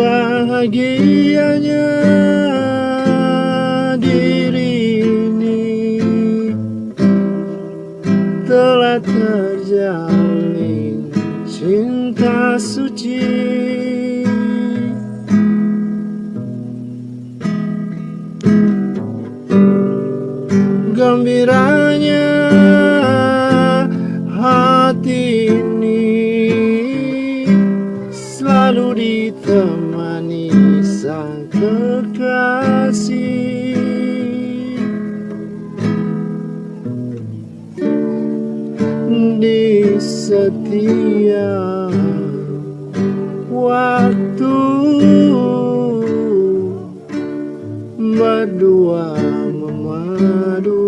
bahagianya diri ini. Telah terjalin cinta suci. Gembiranya hati selalu ditemani sang kekasih. Di setiap waktu Berdua memadu.